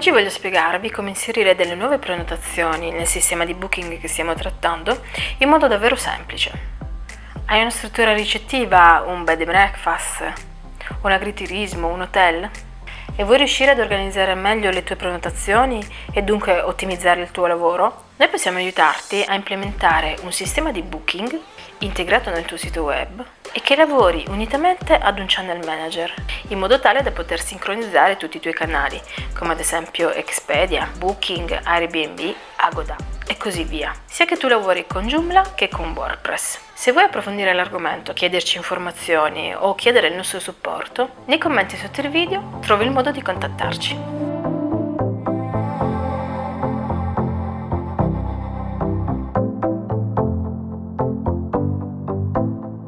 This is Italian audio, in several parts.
Oggi voglio spiegarvi come inserire delle nuove prenotazioni nel sistema di booking che stiamo trattando in modo davvero semplice. Hai una struttura ricettiva, un bed and breakfast, un agriturismo, un hotel? E vuoi riuscire ad organizzare meglio le tue prenotazioni e dunque ottimizzare il tuo lavoro? Noi possiamo aiutarti a implementare un sistema di booking integrato nel tuo sito web e che lavori unitamente ad un channel manager in modo tale da poter sincronizzare tutti i tuoi canali come ad esempio Expedia, Booking, Airbnb, Agoda e così via, sia che tu lavori con Joomla che con WordPress. Se vuoi approfondire l'argomento, chiederci informazioni o chiedere il nostro supporto, nei commenti sotto il video trovi il modo di contattarci.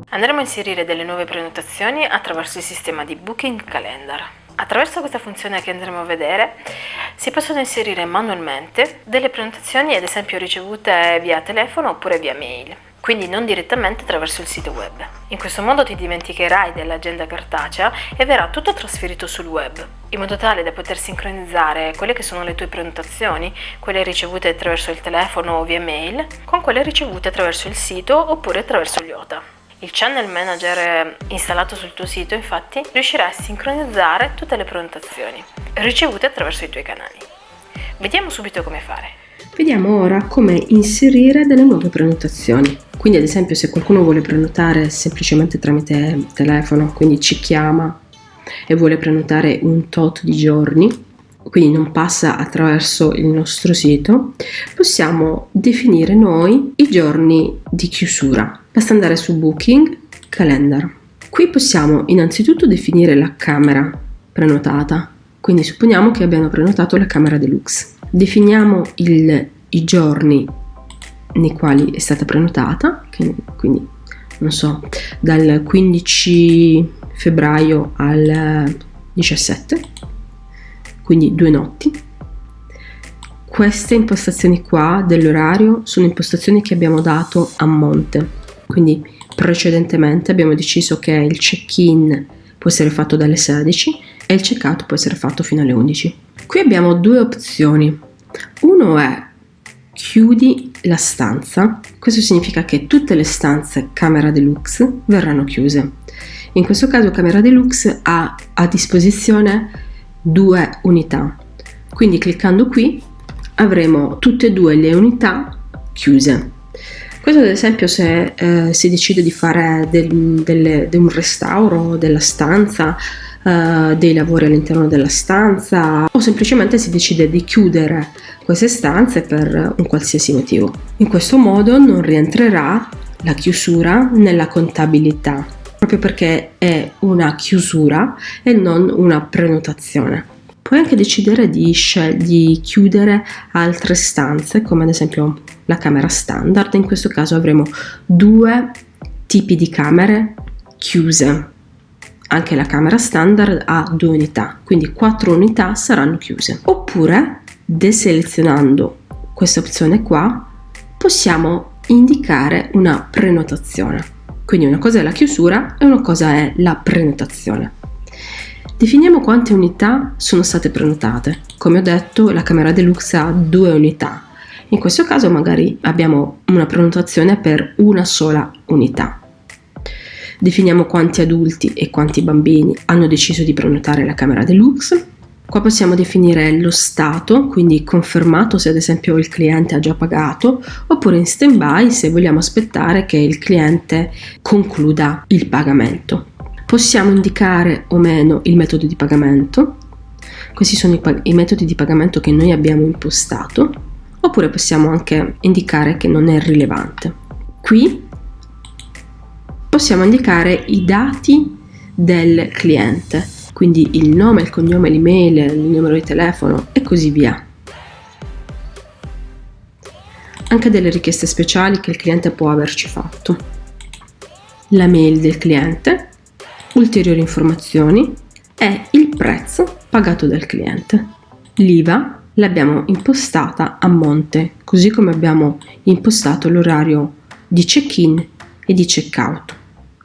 Andremo a inserire delle nuove prenotazioni attraverso il sistema di Booking Calendar. Attraverso questa funzione che andremo a vedere si possono inserire manualmente delle prenotazioni ad esempio ricevute via telefono oppure via mail, quindi non direttamente attraverso il sito web. In questo modo ti dimenticherai dell'agenda cartacea e verrà tutto trasferito sul web, in modo tale da poter sincronizzare quelle che sono le tue prenotazioni, quelle ricevute attraverso il telefono o via mail, con quelle ricevute attraverso il sito oppure attraverso gli OTA. Il channel manager installato sul tuo sito infatti riuscirà a sincronizzare tutte le prenotazioni ricevute attraverso i tuoi canali. Vediamo subito come fare. Vediamo ora come inserire delle nuove prenotazioni. Quindi ad esempio se qualcuno vuole prenotare semplicemente tramite telefono, quindi ci chiama e vuole prenotare un tot di giorni, quindi non passa attraverso il nostro sito, possiamo definire noi i giorni di chiusura. Basta andare su Booking, Calendar. Qui possiamo innanzitutto definire la camera prenotata, quindi supponiamo che abbiamo prenotato la camera deluxe. Definiamo il, i giorni nei quali è stata prenotata, che, quindi non so, dal 15 febbraio al 17 quindi due notti. Queste impostazioni qua dell'orario sono impostazioni che abbiamo dato a monte, quindi precedentemente abbiamo deciso che il check-in può essere fatto dalle 16 e il check-out può essere fatto fino alle 11. Qui abbiamo due opzioni. Uno è chiudi la stanza, questo significa che tutte le stanze camera deluxe verranno chiuse. In questo caso camera deluxe ha a disposizione due unità. Quindi cliccando qui avremo tutte e due le unità chiuse. Questo ad esempio se eh, si decide di fare del, delle, de un restauro della stanza, eh, dei lavori all'interno della stanza o semplicemente si decide di chiudere queste stanze per un qualsiasi motivo. In questo modo non rientrerà la chiusura nella contabilità proprio perché è una chiusura e non una prenotazione. Puoi anche decidere di, di chiudere altre stanze, come ad esempio la camera standard. In questo caso avremo due tipi di camere chiuse. Anche la camera standard ha due unità, quindi quattro unità saranno chiuse. Oppure, deselezionando questa opzione qua, possiamo indicare una prenotazione. Quindi una cosa è la chiusura e una cosa è la prenotazione. Definiamo quante unità sono state prenotate. Come ho detto, la camera deluxe ha due unità. In questo caso magari abbiamo una prenotazione per una sola unità. Definiamo quanti adulti e quanti bambini hanno deciso di prenotare la camera deluxe Qua possiamo definire lo stato, quindi confermato se ad esempio il cliente ha già pagato, oppure in stand-by se vogliamo aspettare che il cliente concluda il pagamento. Possiamo indicare o meno il metodo di pagamento, questi sono i, i metodi di pagamento che noi abbiamo impostato, oppure possiamo anche indicare che non è rilevante. Qui possiamo indicare i dati del cliente quindi il nome, il cognome, l'email, il numero di telefono e così via. Anche delle richieste speciali che il cliente può averci fatto. La mail del cliente, ulteriori informazioni e il prezzo pagato dal cliente. L'IVA l'abbiamo impostata a monte, così come abbiamo impostato l'orario di check-in e di check-out.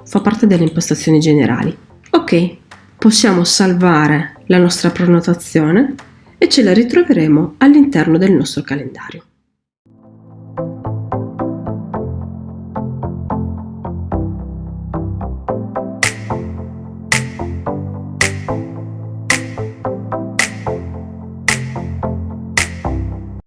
Fa parte delle impostazioni generali. Ok, possiamo salvare la nostra prenotazione e ce la ritroveremo all'interno del nostro calendario.